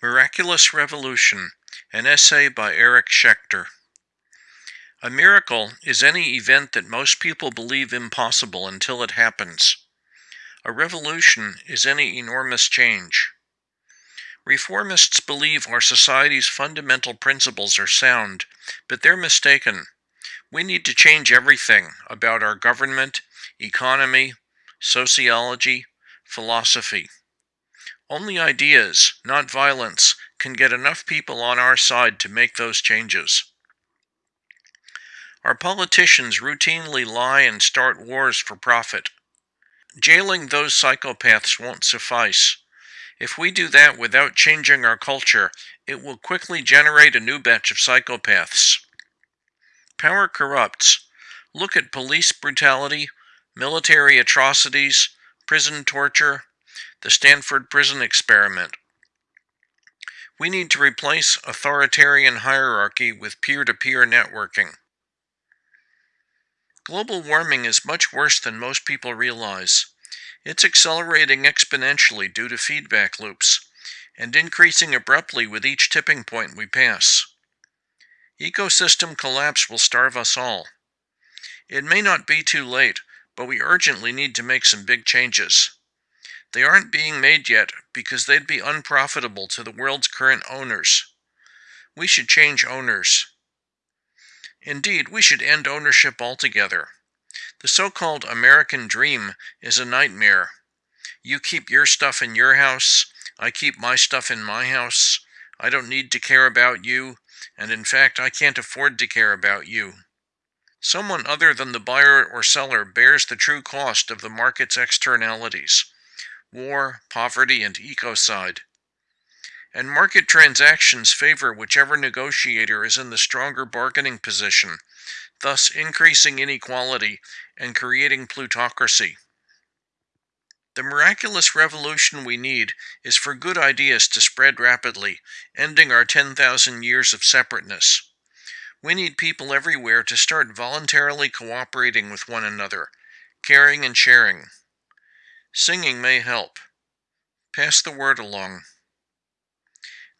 Miraculous Revolution, an essay by Eric Schechter. A miracle is any event that most people believe impossible until it happens. A revolution is any enormous change. Reformists believe our society's fundamental principles are sound, but they're mistaken. We need to change everything about our government, economy, sociology, philosophy. Only ideas, not violence, can get enough people on our side to make those changes. Our politicians routinely lie and start wars for profit. Jailing those psychopaths won't suffice. If we do that without changing our culture, it will quickly generate a new batch of psychopaths. Power corrupts. Look at police brutality, military atrocities, prison torture, the Stanford Prison Experiment. We need to replace authoritarian hierarchy with peer to peer networking. Global warming is much worse than most people realize. It's accelerating exponentially due to feedback loops, and increasing abruptly with each tipping point we pass. Ecosystem collapse will starve us all. It may not be too late, but we urgently need to make some big changes. They aren't being made yet because they'd be unprofitable to the world's current owners. We should change owners. Indeed, we should end ownership altogether. The so called American dream is a nightmare. You keep your stuff in your house, I keep my stuff in my house. I don't need to care about you, and in fact, I can't afford to care about you. Someone other than the buyer or seller bears the true cost of the market's externalities war, poverty, and ecocide. And market transactions favor whichever negotiator is in the stronger bargaining position, thus increasing inequality and creating plutocracy. The miraculous revolution we need is for good ideas to spread rapidly, ending our 10,000 years of separateness. We need people everywhere to start voluntarily cooperating with one another, caring and sharing. Singing may help. Pass the word along.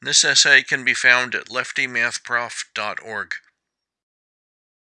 This essay can be found at leftymathprof.org.